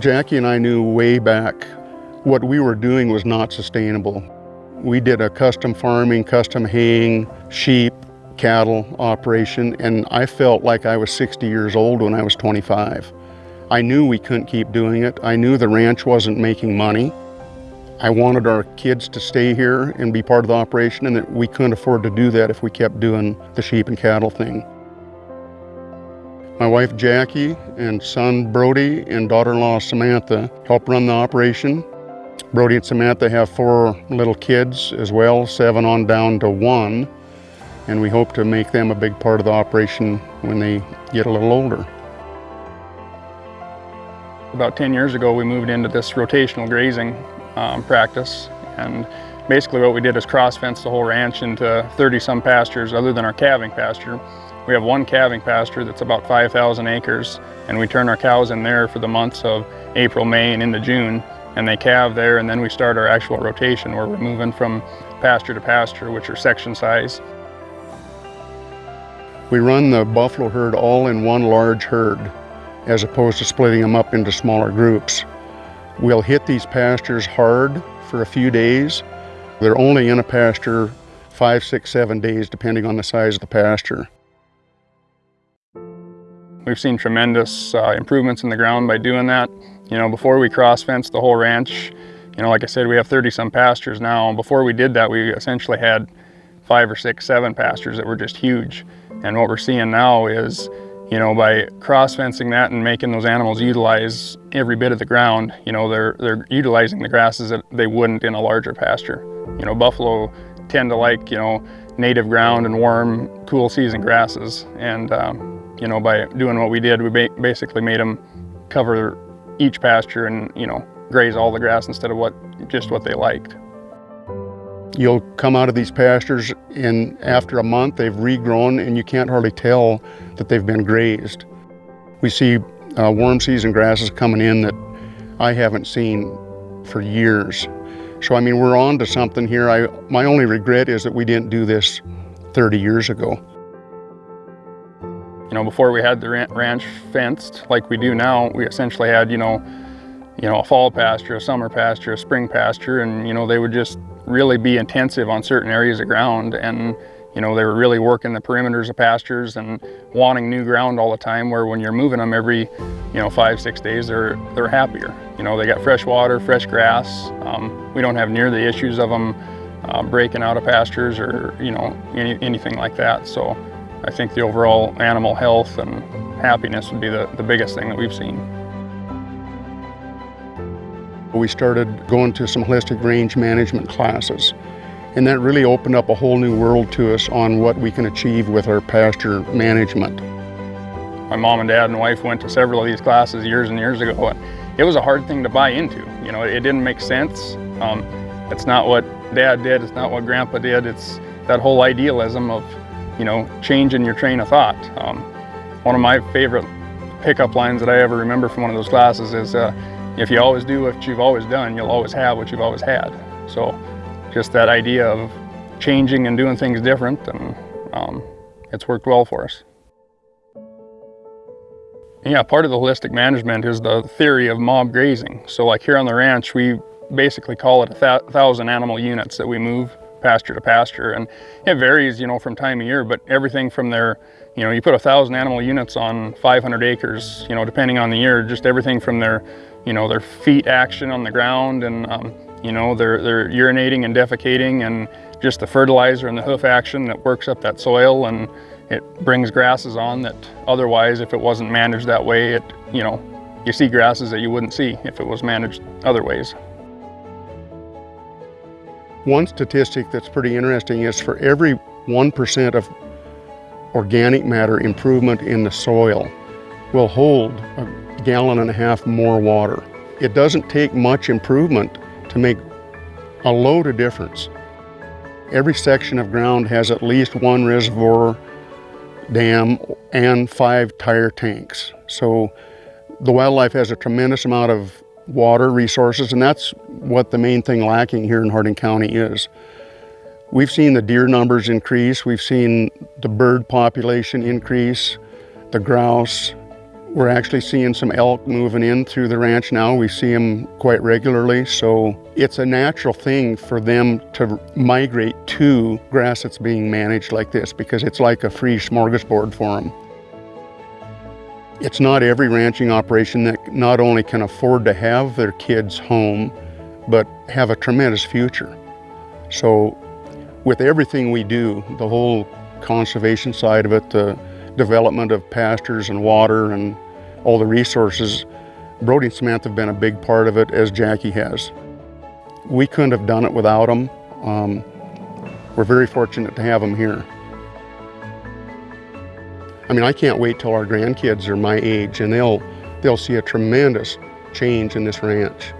Jackie and I knew way back what we were doing was not sustainable. We did a custom farming, custom haying, sheep, cattle operation, and I felt like I was 60 years old when I was 25. I knew we couldn't keep doing it. I knew the ranch wasn't making money. I wanted our kids to stay here and be part of the operation and that we couldn't afford to do that if we kept doing the sheep and cattle thing. My wife Jackie and son Brody and daughter-in-law Samantha help run the operation. Brody and Samantha have four little kids as well, seven on down to one, and we hope to make them a big part of the operation when they get a little older. About 10 years ago, we moved into this rotational grazing um, practice, and basically what we did is cross-fence the whole ranch into 30-some pastures other than our calving pasture. We have one calving pasture that's about 5,000 acres, and we turn our cows in there for the months of April, May, and into June, and they calve there, and then we start our actual rotation where we're moving from pasture to pasture, which are section size. We run the buffalo herd all in one large herd as opposed to splitting them up into smaller groups. We'll hit these pastures hard for a few days. They're only in a pasture five, six, seven days, depending on the size of the pasture. We've seen tremendous uh, improvements in the ground by doing that. You know, before we cross-fenced the whole ranch, you know, like I said, we have 30 some pastures now. Before we did that, we essentially had five or six, seven pastures that were just huge. And what we're seeing now is you know, by cross-fencing that and making those animals utilize every bit of the ground, you know, they're, they're utilizing the grasses that they wouldn't in a larger pasture. You know, buffalo tend to like, you know, native ground and warm, cool season grasses. And, um, you know, by doing what we did, we ba basically made them cover each pasture and, you know, graze all the grass instead of what just what they liked. You'll come out of these pastures and after a month they've regrown and you can't hardly tell that they've been grazed. We see uh, warm season grasses coming in that I haven't seen for years. So I mean, we're on to something here. I, my only regret is that we didn't do this 30 years ago. You know, before we had the ranch fenced like we do now, we essentially had, you know, you know, a fall pasture, a summer pasture, a spring pasture, and, you know, they would just really be intensive on certain areas of ground and you know they were really working the perimeters of pastures and wanting new ground all the time where when you're moving them every you know five six days they're they're happier. You know they got fresh water fresh grass um, we don't have near the issues of them uh, breaking out of pastures or you know any, anything like that so I think the overall animal health and happiness would be the, the biggest thing that we've seen. We started going to some holistic range management classes. And that really opened up a whole new world to us on what we can achieve with our pasture management. My mom and dad and wife went to several of these classes years and years ago. And it was a hard thing to buy into. You know, it didn't make sense. Um, it's not what dad did, it's not what grandpa did. It's that whole idealism of, you know, change in your train of thought. Um, one of my favorite pickup lines that I ever remember from one of those classes is, uh, if you always do what you've always done, you'll always have what you've always had. So just that idea of changing and doing things different, and um, it's worked well for us. Yeah, part of the holistic management is the theory of mob grazing. So like here on the ranch, we basically call it a thousand animal units that we move pasture to pasture. And it varies, you know, from time of year, but everything from their, you know, you put a thousand animal units on 500 acres, you know, depending on the year, just everything from their you know, their feet action on the ground and, um, you know, they're, they're urinating and defecating and just the fertilizer and the hoof action that works up that soil and it brings grasses on that otherwise, if it wasn't managed that way, it, you know, you see grasses that you wouldn't see if it was managed other ways. One statistic that's pretty interesting is for every 1% of organic matter improvement in the soil will hold a gallon and a half more water. It doesn't take much improvement to make a load of difference. Every section of ground has at least one reservoir dam and five tire tanks. So the wildlife has a tremendous amount of water resources and that's what the main thing lacking here in Harding County is. We've seen the deer numbers increase, we've seen the bird population increase, the grouse, We're actually seeing some elk moving in through the ranch now. We see them quite regularly, so it's a natural thing for them to migrate to grass that's being managed like this because it's like a free smorgasbord for them. It's not every ranching operation that not only can afford to have their kids home, but have a tremendous future. So with everything we do, the whole conservation side of it, the development of pastures and water and all the resources, Brody and Samantha have been a big part of it as Jackie has. We couldn't have done it without them. Um, we're very fortunate to have them here. I mean, I can't wait till our grandkids are my age and they'll, they'll see a tremendous change in this ranch.